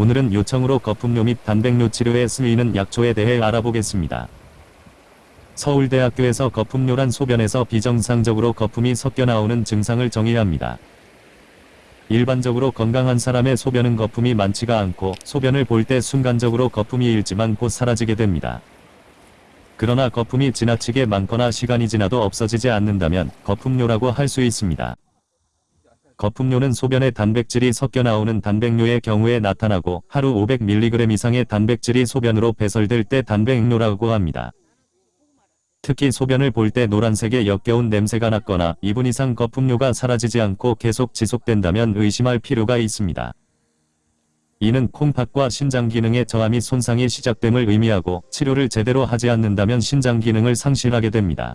오늘은 요청으로 거품료 및 단백뇨 치료에 쓰이는 약초에 대해 알아보겠습니다. 서울대학교에서 거품료란 소변에서 비정상적으로 거품이 섞여 나오는 증상을 정의합니다. 일반적으로 건강한 사람의 소변은 거품이 많지가 않고 소변을 볼 때 순간적으로 거품이 일지만 곧 사라지게 됩니다. 그러나 거품이 지나치게 많거나 시간이 지나도 없어지지 않는다면 거품료라고 할 수 있습니다. 거품료는 소변에 단백질이 섞여 나오는 단백뇨의 경우에 나타나고 하루 500mg 이상의 단백질이 소변으로 배설될 때 단백뇨라고 합니다. 특히 소변을 볼 때 노란색의 역겨운 냄새가 났거나 2분 이상 거품료가 사라지지 않고 계속 지속된다면 의심할 필요가 있습니다. 이는 콩팥과 신장 기능의 저하 및 손상이 시작됨을 의미하고 치료를 제대로 하지 않는다면 신장 기능을 상실하게 됩니다.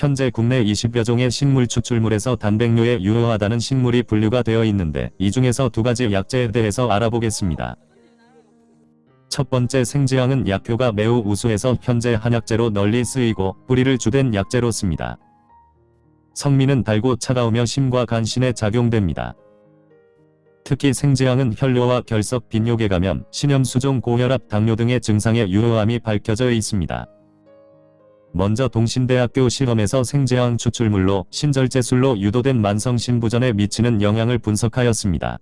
현재 국내 20여 종의 식물 추출물에서 단백뇨에 유효하다는 식물이 분류가 되어 있는데 이 중에서 두 가지 약재에 대해서 알아보겠습니다. 첫 번째 생지향은 약효가 매우 우수해서 현재 한약재로 널리 쓰이고 뿌리를 주된 약재로 씁니다. 성미는 달고 차가우며 심과 간신에 작용됩니다. 특히 생지향은 혈뇨와 결석, 빈뇨계 감염, 신염, 수종, 고혈압, 당뇨 등의 증상의 유효함이 밝혀져 있습니다. 먼저 동신대학교 실험에서 생제항 추출물로 신절제술로 유도된 만성 신부전에 미치는 영향을 분석하였습니다.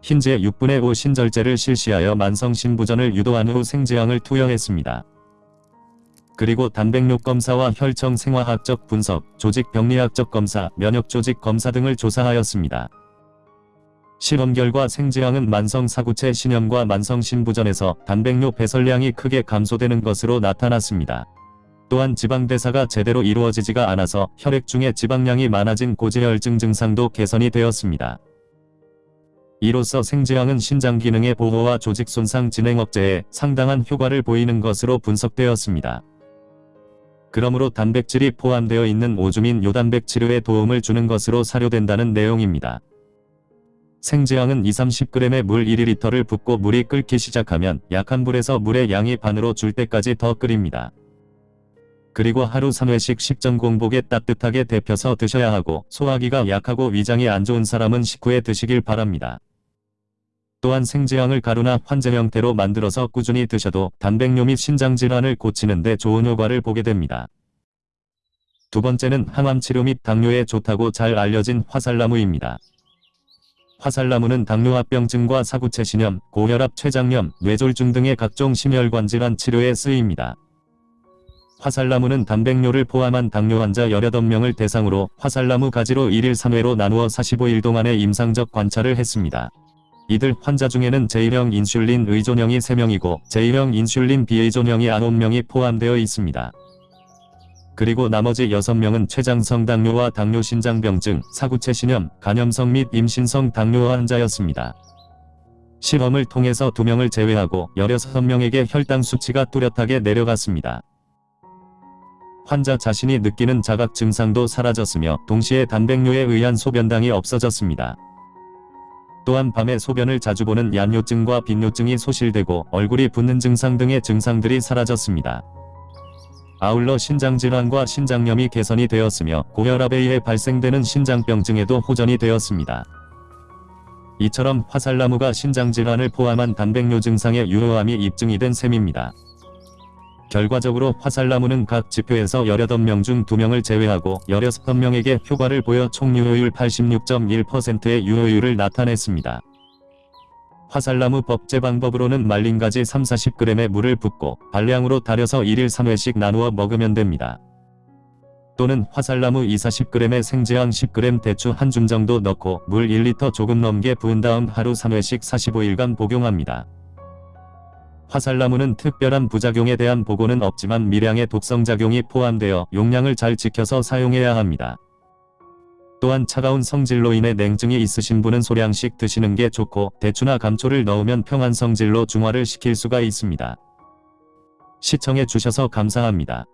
흰제 6분의 5 신절제를 실시하여 만성 신부전을 유도한 후 생제항을 투여했습니다. 그리고 단백뇨 검사와 혈청 생화학적 분석, 조직 병리학적 검사, 면역 조직 검사 등을 조사하였습니다. 실험 결과 생지향은 만성 사구체 신염과 만성 신부전에서 단백뇨 배설량이 크게 감소되는 것으로 나타났습니다. 또한 지방대사가 제대로 이루어지지가 않아서 혈액 중에 지방량이 많아진 고지혈증 증상도 개선이 되었습니다. 이로써 생지향은 신장 기능의 보호와 조직 손상 진행 억제에 상당한 효과를 보이는 것으로 분석되었습니다. 그러므로 단백질이 포함되어 있는 오줌인 요단백 치료에 도움을 주는 것으로 사료된다는 내용입니다. 생지향은 2-30g의 물 1리터를 붓고 물이 끓기 시작하면 약한 불에서 물의 양이 반으로 줄 때까지 더 끓입니다. 그리고 하루 3회씩 식전 공복에 따뜻하게 데펴서 드셔야 하고 소화기가 약하고 위장이 안 좋은 사람은 식후에 드시길 바랍니다. 또한 생지향을 가루나 환제 형태로 만들어서 꾸준히 드셔도 단백뇨 및 신장질환을 고치는 데 좋은 효과를 보게 됩니다. 두 번째는 항암치료 및 당뇨에 좋다고 잘 알려진 화살나무입니다. 화살나무는 당뇨합병증과 사구체신염, 고혈압, 췌장염, 뇌졸중 등의 각종 심혈관 질환 치료에 쓰입니다. 화살나무는 단백뇨를 포함한 당뇨 환자 18명을 대상으로 화살나무 가지로 1일 3회로 나누어 45일 동안의 임상적 관찰을 했습니다. 이들 환자 중에는 제1형 인슐린 의존형이 3명이고 제1형 인슐린 비의존형이 9명이 포함되어 있습니다. 그리고 나머지 6명은 췌장성 당뇨와 당뇨신장병증, 사구체신염, 간염성 및 임신성 당뇨 환자였습니다. 실험을 통해서 2명을 제외하고 16명에게 혈당 수치가 뚜렷하게 내려갔습니다. 환자 자신이 느끼는 자각 증상도 사라졌으며 동시에 단백뇨에 의한 소변당이 없어졌습니다. 또한 밤에 소변을 자주 보는 얀뇨증과 빈뇨증이 소실되고 얼굴이 붓는 증상 등의 증상들이 사라졌습니다. 아울러 신장질환과 신장염이 개선이 되었으며 고혈압에 의해 발생되는 신장병증에도 호전이 되었습니다. 이처럼 화살나무가 신장질환을 포함한 단백뇨 증상의 유효함이 입증이 된 셈입니다. 결과적으로 화살나무는 각 지표에서 18명 중 2명을 제외하고 16명에게 효과를 보여 총 유효율 86.1%의 유효율을 나타냈습니다. 화살나무 법제 방법으로는 말린 가지 3-40g의 물을 붓고 발량으로 달여서 1일 3회씩 나누어 먹으면 됩니다. 또는 화살나무 2-40g의 생지향 10g 대추 한 줌 정도 넣고 물 1리터 조금 넘게 부은 다음 하루 3회씩 45일간 복용합니다. 화살나무는 특별한 부작용에 대한 보고는 없지만 미량의 독성작용이 포함되어 용량을 잘 지켜서 사용해야 합니다. 또한 차가운 성질로 인해 냉증이 있으신 분은 소량씩 드시는 게 좋고 대추나 감초를 넣으면 평안 성질로 중화를 시킬 수가 있습니다. 시청해 주셔서 감사합니다.